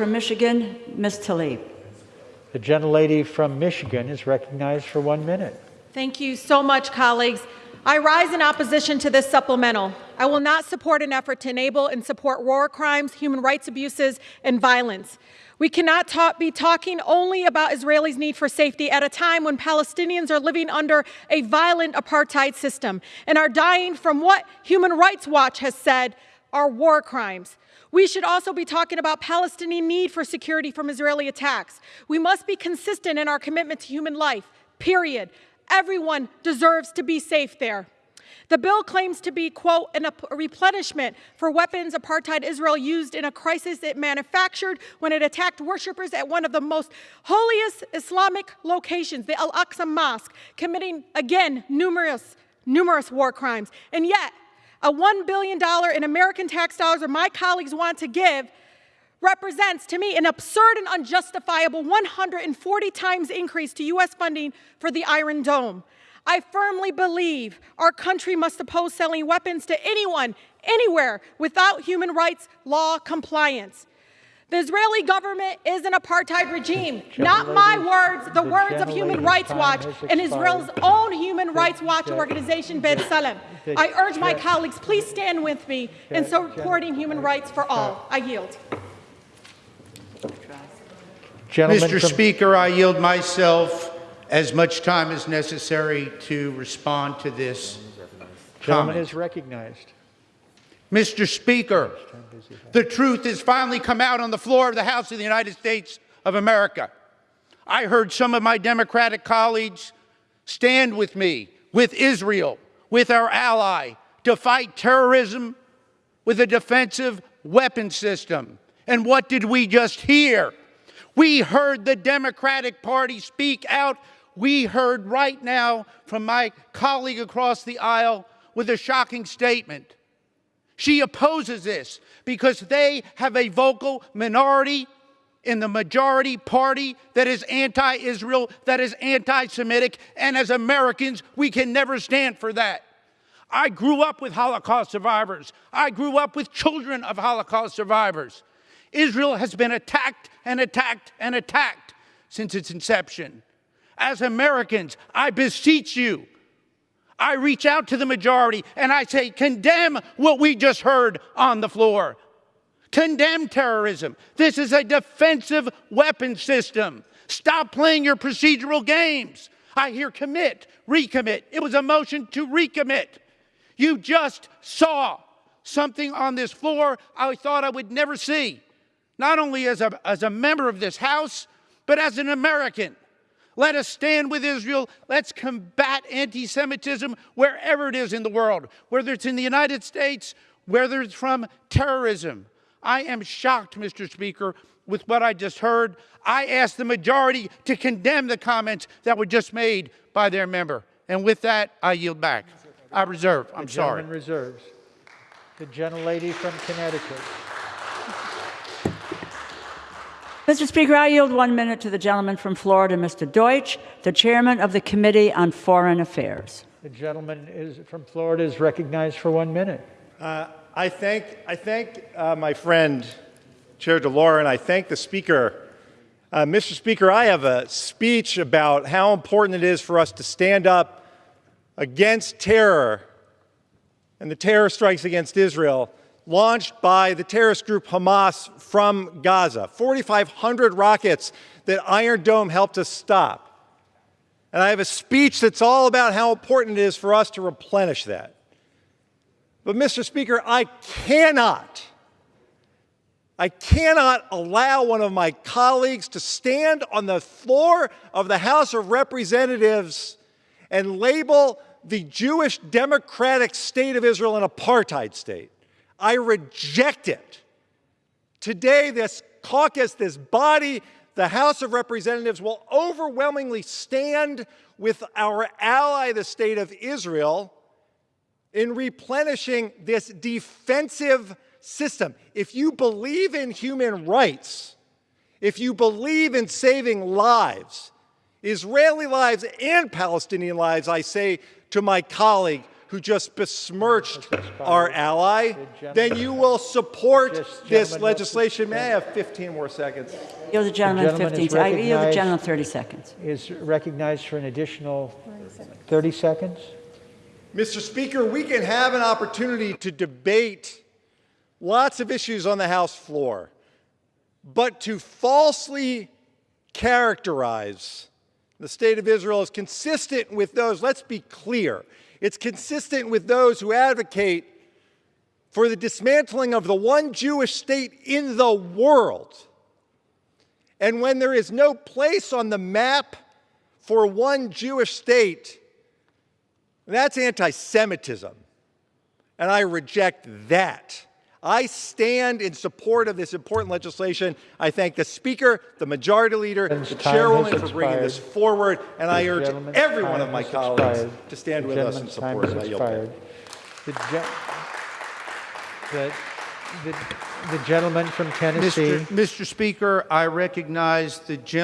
From Michigan, Ms. Tlaib. The gentlelady from Michigan is recognized for one minute. Thank you so much, colleagues. I rise in opposition to this supplemental. I will not support an effort to enable and support war crimes, human rights abuses, and violence. We cannot talk, be talking only about Israelis' need for safety at a time when Palestinians are living under a violent apartheid system and are dying from what Human Rights Watch has said are war crimes. We should also be talking about Palestinian need for security from Israeli attacks. We must be consistent in our commitment to human life, period. Everyone deserves to be safe there. The bill claims to be, quote, a replenishment for weapons apartheid Israel used in a crisis it manufactured when it attacked worshippers at one of the most holiest Islamic locations, the Al Aqsa Mosque, committing, again, numerous, numerous war crimes. And yet, a $1 billion in American tax dollars, or my colleagues want to give, represents to me an absurd and unjustifiable 140 times increase to U.S. funding for the Iron Dome. I firmly believe our country must oppose selling weapons to anyone, anywhere, without human rights law compliance. The Israeli government is an apartheid regime. Not my words, the, the words of Human Rights Watch and Israel's own Human Rights Watch organization, B'Tselem. I urge my colleagues, please stand with me in supporting human rights for all. I yield. Gentleman Mr. Speaker, I yield myself as much time as necessary to respond to this Gentleman comment. is recognized. Mr. Speaker, the truth has finally come out on the floor of the House of the United States of America. I heard some of my Democratic colleagues stand with me, with Israel, with our ally, to fight terrorism with a defensive weapon system. And what did we just hear? We heard the Democratic Party speak out. We heard right now from my colleague across the aisle with a shocking statement. She opposes this because they have a vocal minority in the majority party that is anti Israel, that is anti Semitic, and as Americans, we can never stand for that. I grew up with Holocaust survivors, I grew up with children of Holocaust survivors. Israel has been attacked and attacked and attacked since its inception. As Americans, I beseech you, I reach out to the majority and I say, condemn what we just heard on the floor. Condemn terrorism. This is a defensive weapon system. Stop playing your procedural games. I hear commit, recommit. It was a motion to recommit. You just saw something on this floor I thought I would never see, not only as a, as a member of this House, but as an American. Let us stand with Israel. Let's combat anti Semitism wherever it is in the world, whether it's in the United States, whether it's from terrorism. I am shocked, Mr. Speaker, with what I just heard. I ask the majority to condemn the comments that were just made by their member. And with that, I yield back. I reserve. I'm The sorry. reserves. The gentlelady from Connecticut. Mr. Speaker, I yield one minute to the gentleman from Florida, Mr. Deutch, the chairman of the Committee on Foreign Affairs. The gentleman is from Florida is recognized for one minute. Uh, I thank, I thank uh, my friend, Chair DeLauro, and I thank the Speaker. Uh, Mr. Speaker, I have a speech about how important it is for us to stand up against terror and the terror strikes against Israel launched by the terrorist group Hamas from Gaza. 4,500 rockets that Iron Dome helped us stop. And I have a speech that's all about how important it is for us to replenish that. But, Mr. Speaker, I cannot, I cannot allow one of my colleagues to stand on the floor of the House of Representatives and label the Jewish democratic state of Israel an apartheid state. I reject it. Today, this caucus, this body, the House of Representatives will overwhelmingly stand with our ally, the state of Israel, in replenishing this defensive system. If you believe in human rights, if you believe in saving lives, Israeli lives and Palestinian lives, I say to my colleague who just besmirched our ally, then you will support this legislation. May I have 15 more seconds? Yield the gentleman gentleman is 15, I yield the recognized. gentleman 30 seconds. Is recognized for an additional 30 seconds. Mr. Speaker, we can have an opportunity to debate lots of issues on the House floor, but to falsely characterize the state of Israel is consistent with those, let's be clear, it's consistent with those who advocate for the dismantling of the one Jewish state in the world. And when there is no place on the map for one Jewish state, that's anti Semitism. And I reject that. I stand in support of this important legislation. I thank the Speaker, the Majority Leader, and the Chairwoman has for bringing this forward, and I urge every one of my colleagues expired. to stand The with us in support time of has that. I yield back. expired. The, gen- the, the, the gentleman from Tennessee. Mr. Mr. Speaker, I recognize the gentleman